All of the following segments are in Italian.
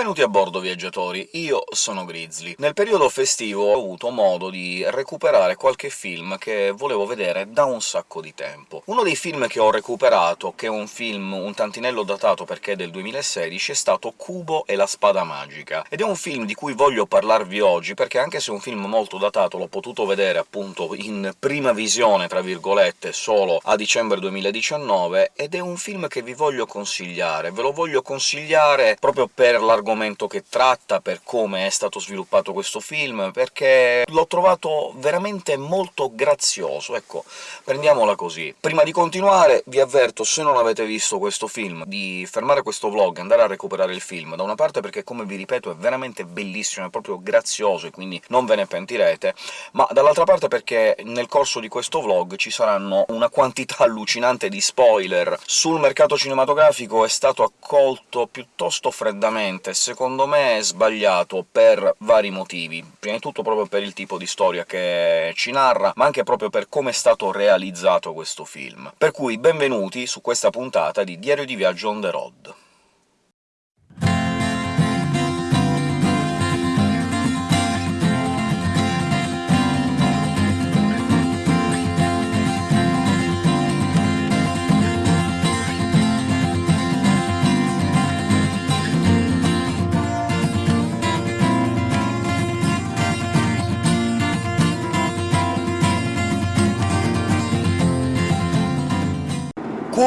Benvenuti a bordo, viaggiatori! Io sono Grizzly. Nel periodo festivo ho avuto modo di recuperare qualche film che volevo vedere da un sacco di tempo. Uno dei film che ho recuperato, che è un film un tantinello datato perché è del 2016, è stato Kubo e la spada magica, ed è un film di cui voglio parlarvi oggi, perché anche se è un film molto datato l'ho potuto vedere appunto in prima visione, tra virgolette, solo a dicembre 2019, ed è un film che vi voglio consigliare. Ve lo voglio consigliare proprio per la l'argomento che tratta, per come è stato sviluppato questo film, perché l'ho trovato veramente molto grazioso, ecco, prendiamola così. Prima di continuare vi avverto, se non avete visto questo film, di fermare questo vlog e andare a recuperare il film, da una parte perché, come vi ripeto, è veramente bellissimo, è proprio grazioso, e quindi non ve ne pentirete, ma dall'altra parte perché nel corso di questo vlog ci saranno una quantità allucinante di spoiler. Sul mercato cinematografico è stato accolto piuttosto freddamente e secondo me è sbagliato per vari motivi. Prima di tutto proprio per il tipo di storia che ci narra, ma anche proprio per come è stato realizzato questo film. Per cui benvenuti su questa puntata di Diario di viaggio on the road.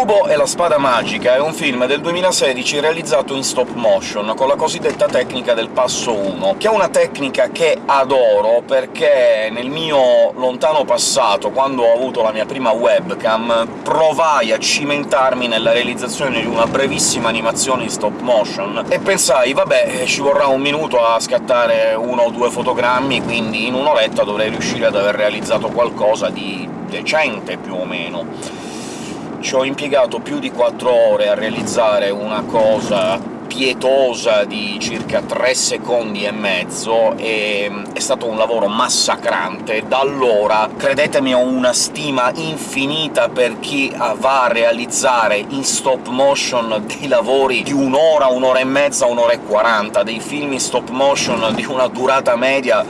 Kubo e la spada magica è un film del 2016 realizzato in stop motion, con la cosiddetta tecnica del passo 1, che è una tecnica che adoro perché nel mio lontano passato, quando ho avuto la mia prima webcam, provai a cimentarmi nella realizzazione di una brevissima animazione in stop motion, e pensai «vabbè, ci vorrà un minuto a scattare uno o due fotogrammi, quindi in un'oretta dovrei riuscire ad aver realizzato qualcosa di decente, più o meno» ci ho impiegato più di 4 ore a realizzare una cosa pietosa di circa 3 secondi e mezzo, e è stato un lavoro massacrante. Da allora, credetemi, ho una stima infinita per chi va a realizzare in stop motion dei lavori di un'ora, un'ora e mezza, un'ora e quaranta, dei film in stop motion di una durata media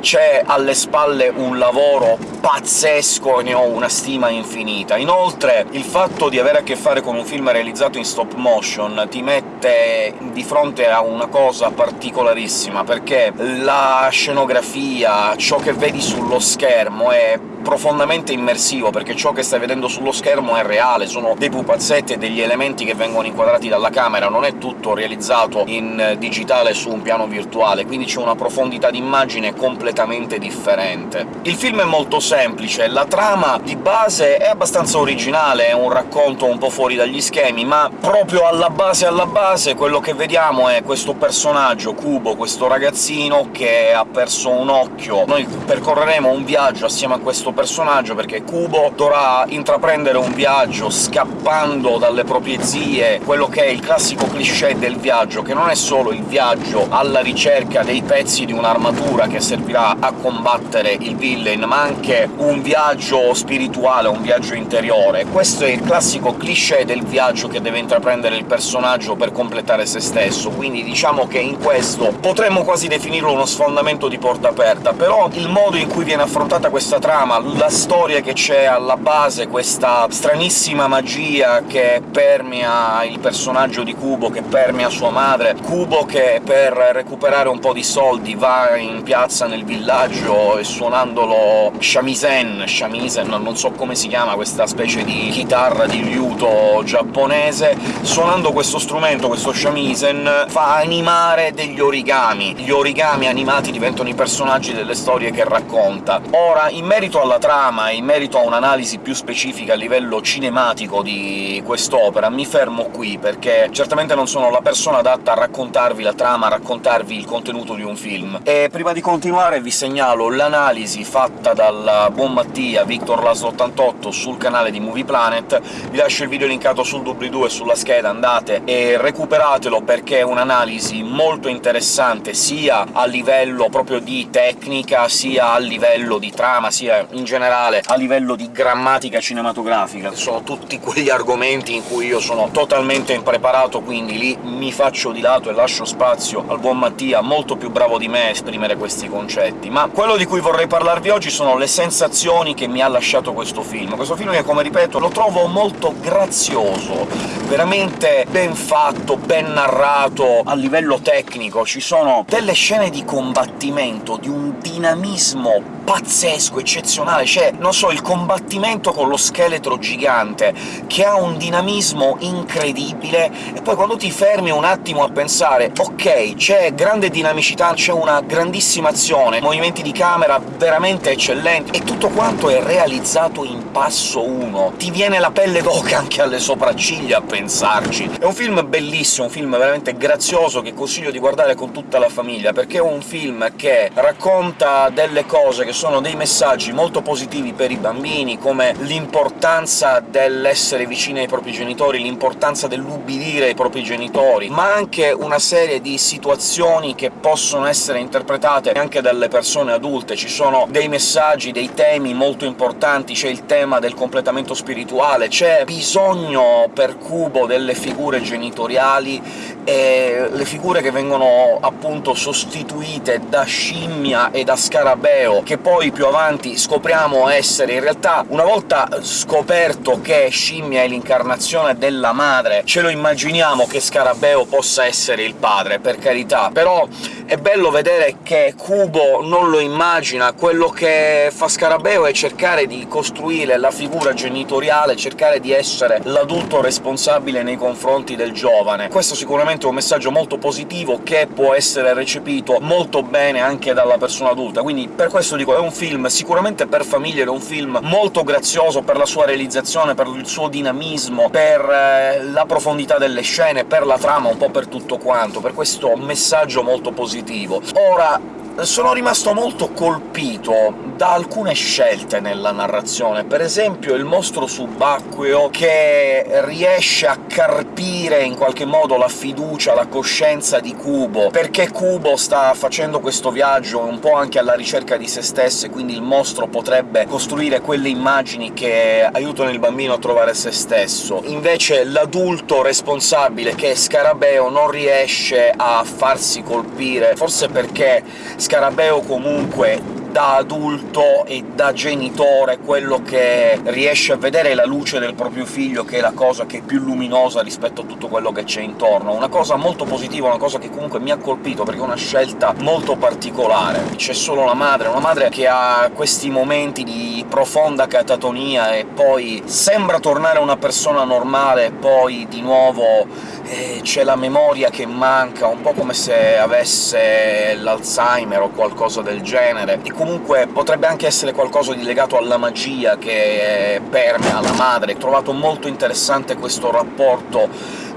c'è alle spalle un lavoro pazzesco e ne ho una stima infinita. Inoltre il fatto di avere a che fare con un film realizzato in stop motion ti mette di fronte a una cosa particolarissima, perché la scenografia, ciò che vedi sullo schermo è profondamente immersivo, perché ciò che stai vedendo sullo schermo è reale, sono dei pupazzetti e degli elementi che vengono inquadrati dalla camera, non è tutto realizzato in digitale su un piano virtuale, quindi c'è una profondità d'immagine completamente differente. Il film è molto semplice, la trama di base è abbastanza originale, è un racconto un po' fuori dagli schemi, ma proprio alla base alla base quello che vediamo è questo personaggio, Kubo, questo ragazzino che ha perso un occhio. Noi percorreremo un viaggio assieme a questo questo personaggio, perché Kubo dovrà intraprendere un viaggio scappando dalle proprie zie, quello che è il classico cliché del viaggio, che non è solo il viaggio alla ricerca dei pezzi di un'armatura che servirà a combattere il villain, ma anche un viaggio spirituale, un viaggio interiore. Questo è il classico cliché del viaggio che deve intraprendere il personaggio per completare se stesso, quindi diciamo che in questo potremmo quasi definirlo uno sfondamento di porta aperta, però il modo in cui viene affrontata questa trama, la storia che c'è alla base, questa stranissima magia che permea il personaggio di Kubo, che permea sua madre, Kubo che per recuperare un po' di soldi va in piazza nel villaggio e suonandolo shamisen, shamisen, non so come si chiama questa specie di chitarra di liuto giapponese, suonando questo strumento, questo shamisen, fa animare degli origami. Gli origami animati diventano i personaggi delle storie che racconta. Ora, in merito alla alla trama e in merito a un'analisi più specifica a livello cinematico di quest'opera, mi fermo qui, perché certamente non sono la persona adatta a raccontarvi la trama, a raccontarvi il contenuto di un film. E prima di continuare vi segnalo l'analisi fatta dal buon Mattia, Victor Laslo88, sul canale di Movie Planet, vi lascio il video linkato sul doobly-doo e sulla scheda, andate e recuperatelo perché è un'analisi molto interessante sia a livello proprio di tecnica, sia a livello di trama, sia in generale a livello di grammatica cinematografica. Sono tutti quegli argomenti in cui io sono totalmente impreparato, quindi lì mi faccio di lato e lascio spazio al buon Mattia, molto più bravo di me a esprimere questi concetti. Ma quello di cui vorrei parlarvi oggi sono le sensazioni che mi ha lasciato questo film. Questo film che, come ripeto, lo trovo molto grazioso, veramente ben fatto, ben narrato a livello tecnico. Ci sono delle scene di combattimento, di un dinamismo pazzesco, eccezionale, c'è, non so, il combattimento con lo scheletro gigante, che ha un dinamismo incredibile, e poi quando ti fermi un attimo a pensare «ok, c'è grande dinamicità, c'è una grandissima azione, movimenti di camera veramente eccellenti, e tutto quanto è realizzato in passo uno, ti viene la pelle d'oca anche alle sopracciglia a pensarci. È un film bellissimo, un film veramente grazioso, che consiglio di guardare con tutta la famiglia, perché è un film che racconta delle cose che sono dei messaggi molto positivi per i bambini, come l'importanza dell'essere vicini ai propri genitori, l'importanza dell'ubbidire ai propri genitori, ma anche una serie di situazioni che possono essere interpretate anche dalle persone adulte. Ci sono dei messaggi, dei temi molto importanti, c'è il tema del completamento spirituale, c'è bisogno per Kubo delle figure genitoriali, e le figure che vengono appunto sostituite da scimmia e da scarabeo, che poi più avanti scopriamo essere in realtà, una volta scoperto che scimmia è l'incarnazione della madre, ce lo immaginiamo che Scarabeo possa essere il padre, per carità, però è bello vedere che Kubo non lo immagina, quello che fa Scarabeo è cercare di costruire la figura genitoriale, cercare di essere l'adulto responsabile nei confronti del giovane. Questo sicuramente è un messaggio molto positivo che può essere recepito molto bene anche dalla persona adulta, quindi per questo dico è un film sicuramente per famiglie, è un film molto grazioso per la sua realizzazione, per il suo dinamismo, per eh, la profondità delle scene, per la trama, un po' per tutto quanto, per questo messaggio molto positivo. Ora, sono rimasto molto colpito da alcune scelte nella narrazione, per esempio il mostro subacqueo che riesce a carpire in qualche modo la fiducia, la coscienza di Kubo, perché Kubo sta facendo questo viaggio un po' anche alla ricerca di se stesso, e quindi il mostro potrebbe costruire quelle immagini che aiutano il bambino a trovare se stesso. Invece l'adulto responsabile, che è Scarabeo, non riesce a farsi colpire, forse perché Scarabeo comunque da adulto e da genitore quello che riesce a vedere la luce del proprio figlio, che è la cosa che è più luminosa rispetto a tutto quello che c'è intorno. Una cosa molto positiva, una cosa che comunque mi ha colpito, perché è una scelta molto particolare. C'è solo la madre, una madre che ha questi momenti di profonda catatonia e poi sembra tornare una persona normale, poi di nuovo eh, c'è la memoria che manca, un po' come se avesse l'Alzheimer o qualcosa del genere, e comunque potrebbe anche essere qualcosa di legato alla magia che permea la madre. Ho trovato molto interessante questo rapporto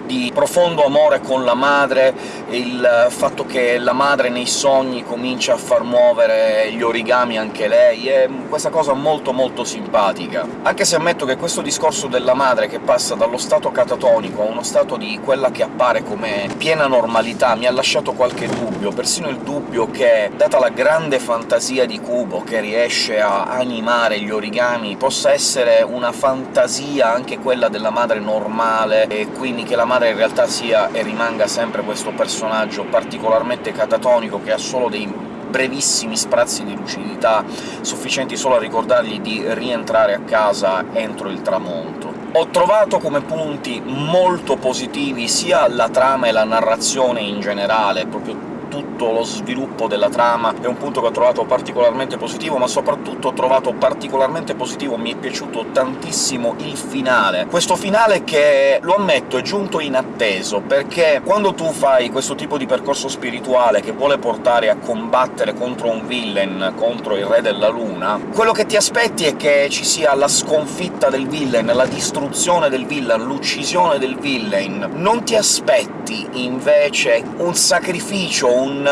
di profondo amore con la madre, il fatto che la madre nei sogni comincia a far muovere gli origami anche lei, è questa cosa molto molto simpatica. Anche se ammetto che questo discorso della madre che passa dallo stato catatonico a uno stato di quella che appare come piena normalità mi ha lasciato qualche dubbio, persino il dubbio che, data la grande fantasia di Kubo, che riesce a animare gli origami, possa essere una fantasia anche quella della madre normale, e quindi che la madre in realtà sia e rimanga sempre questo personaggio particolarmente catatonico, che ha solo dei brevissimi sprazzi di lucidità, sufficienti solo a ricordargli di rientrare a casa entro il tramonto. Ho trovato come punti molto positivi sia la trama e la narrazione in generale, proprio tutto lo sviluppo della trama è un punto che ho trovato particolarmente positivo, ma soprattutto ho trovato particolarmente positivo, mi è piaciuto tantissimo il finale. Questo finale che, lo ammetto, è giunto inatteso, perché quando tu fai questo tipo di percorso spirituale che vuole portare a combattere contro un villain, contro il Re della Luna, quello che ti aspetti è che ci sia la sconfitta del villain, la distruzione del villain, l'uccisione del villain. Non ti aspetti invece un sacrificio, un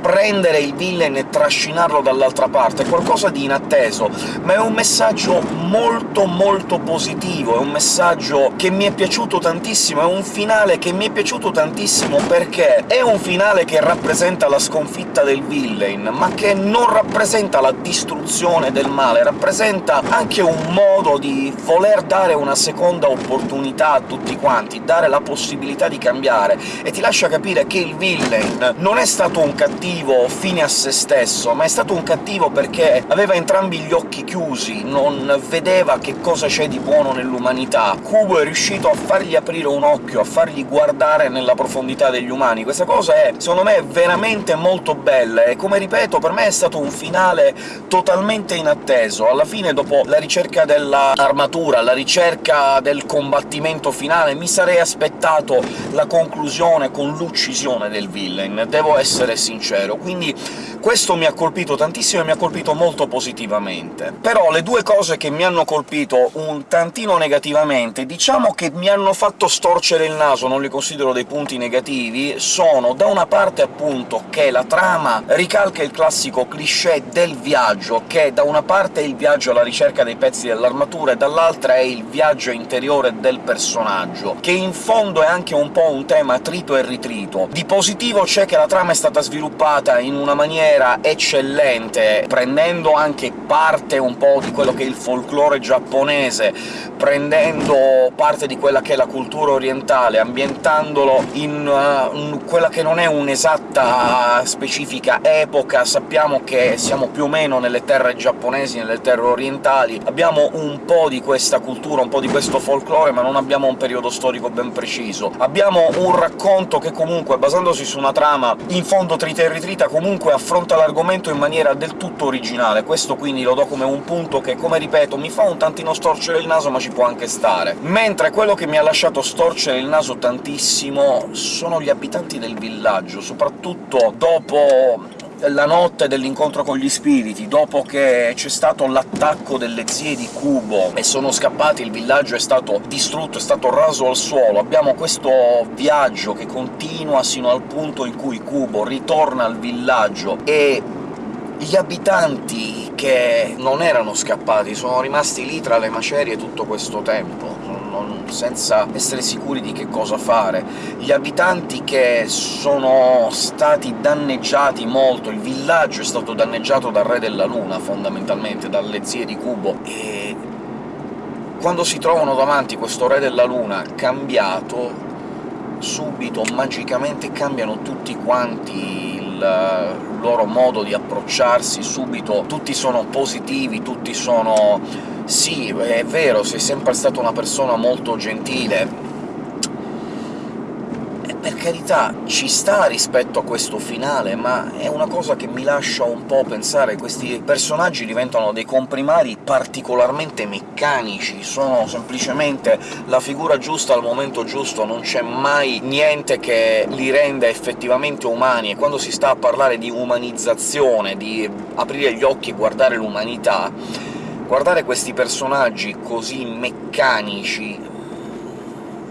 prendere il villain e trascinarlo dall'altra parte, è qualcosa di inatteso, ma è un messaggio molto molto positivo, è un messaggio che mi è piaciuto tantissimo, è un finale che mi è piaciuto tantissimo perché è un finale che rappresenta la sconfitta del villain, ma che non rappresenta la distruzione del male, rappresenta anche un modo di voler dare una seconda opportunità a tutti quanti, dare la possibilità di cambiare, e ti lascia capire che il villain non è stato un cattivo fine a se stesso, ma è stato un cattivo perché aveva entrambi gli occhi chiusi, non vedeva che cosa c'è di buono nell'umanità. Kubo è riuscito a fargli aprire un occhio, a fargli guardare nella profondità degli umani. Questa cosa è, secondo me, veramente molto bella, e come ripeto, per me è stato un finale totalmente inatteso. Alla fine, dopo la ricerca dell'armatura, la ricerca del combattimento finale, mi sarei aspettato la conclusione con l'uccisione del villain, devo essere sincero, quindi questo mi ha colpito tantissimo e mi ha colpito molto positivamente. Però le due cose che mi hanno colpito un tantino negativamente, diciamo che mi hanno fatto storcere il naso, non li considero dei punti negativi, sono da una parte appunto che la trama ricalca il classico cliché del viaggio, che da una parte è il viaggio alla ricerca dei pezzi dell'armatura e dall'altra è il viaggio interiore del personaggio, che in fondo è anche un po' un tema trito e ritrito. Di positivo c'è che la trama è stata sviluppata in una maniera eccellente, prendendo anche parte un po' di quello che è il folklore giapponese, prendendo parte di quella che è la cultura orientale, ambientandolo in uh, quella che non è un'esatta specifica epoca, sappiamo che siamo più o meno nelle terre giapponesi, nelle terre orientali, abbiamo un po' di questa cultura, un po' di questo folklore, ma non abbiamo un periodo storico ben preciso. Abbiamo un racconto che comunque, basandosi su una trama in fondo trita e ritrita, comunque affronta l'argomento in maniera del tutto originale, questo quindi lo do come un punto che, come ripeto, mi fa un tantino storcere il naso, ma ci può anche stare. Mentre quello che mi ha lasciato storcere il naso tantissimo sono gli abitanti del villaggio, soprattutto dopo la notte dell'incontro con gli spiriti, dopo che c'è stato l'attacco delle zie di Kubo e sono scappati, il villaggio è stato distrutto, è stato raso al suolo, abbiamo questo viaggio che continua sino al punto in cui Kubo ritorna al villaggio e gli abitanti che non erano scappati sono rimasti lì tra le macerie tutto questo tempo, senza essere sicuri di che cosa fare. Gli abitanti che sono stati danneggiati molto, il villaggio è stato danneggiato dal Re della Luna, fondamentalmente, dalle zie di Kubo, e quando si trovano davanti questo Re della Luna cambiato, subito, magicamente cambiano tutti quanti il loro modo di approcciarsi, subito tutti sono positivi, tutti sono «sì, è vero, sei sempre stata una persona molto gentile», per carità, ci sta rispetto a questo finale, ma è una cosa che mi lascia un po' pensare. Questi personaggi diventano dei comprimari particolarmente meccanici, sono semplicemente la figura giusta al momento giusto, non c'è mai niente che li renda effettivamente umani, e quando si sta a parlare di umanizzazione, di aprire gli occhi e guardare l'umanità, guardare questi personaggi così meccanici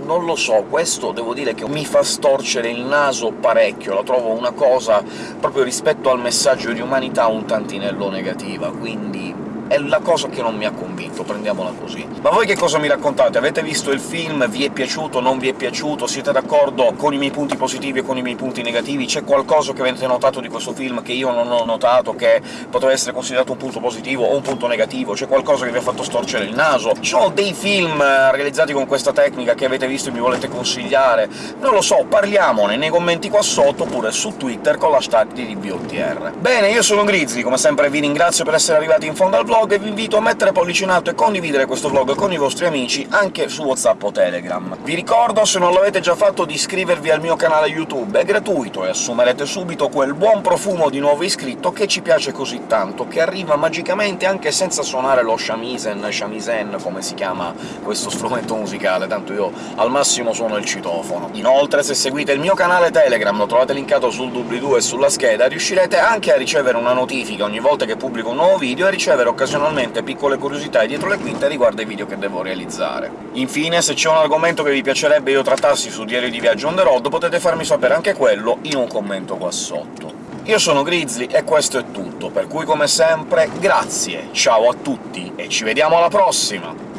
non lo so, questo devo dire che mi fa storcere il naso parecchio, la trovo una cosa, proprio rispetto al messaggio di umanità, un tantinello negativa, quindi è la cosa che non mi ha convinto, prendiamola così. Ma voi che cosa mi raccontate? Avete visto il film? Vi è piaciuto? Non vi è piaciuto? Siete d'accordo con i miei punti positivi e con i miei punti negativi? C'è qualcosa che avete notato di questo film che io non ho notato, che potrebbe essere considerato un punto positivo o un punto negativo? C'è qualcosa che vi ha fatto storcere il naso? Ci sono dei film eh, realizzati con questa tecnica che avete visto e mi volete consigliare? Non lo so, parliamone nei commenti qua sotto, oppure su Twitter con l'hashtag di DBOTR. Bene, io sono Grizzly, come sempre vi ringrazio per essere arrivati in fondo al vlog, vlog vi invito a mettere pollice in alto e condividere questo vlog con i vostri amici anche su WhatsApp o Telegram. Vi ricordo, se non l'avete già fatto, di iscrivervi al mio canale YouTube, è gratuito e assumerete subito quel buon profumo di nuovo iscritto che ci piace così tanto, che arriva magicamente anche senza suonare lo shamisen, shamisen, come si chiama questo strumento musicale, tanto io al massimo suono il citofono. Inoltre, se seguite il mio canale Telegram, lo trovate linkato sul doobly-doo e sulla scheda, riuscirete anche a ricevere una notifica ogni volta che pubblico un nuovo video e ricevere occasionalmente occasionalmente piccole curiosità dietro le quinte riguardo ai video che devo realizzare. Infine, se c'è un argomento che vi piacerebbe io trattassi su Diario di Viaggio on the road, potete farmi sapere anche quello in un commento qua sotto. Io sono Grizzly e questo è tutto, per cui come sempre grazie, ciao a tutti e ci vediamo alla prossima!